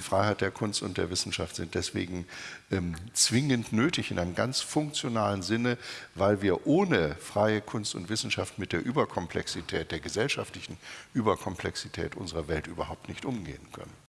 die Freiheit der Kunst und der Wissenschaft sind deswegen ähm, zwingend nötig in einem ganz funktionalen Sinne, weil wir ohne freie Kunst und Wissenschaft mit der Überkomplexität, der gesellschaftlichen Überkomplexität unserer Welt überhaupt nicht umgehen können.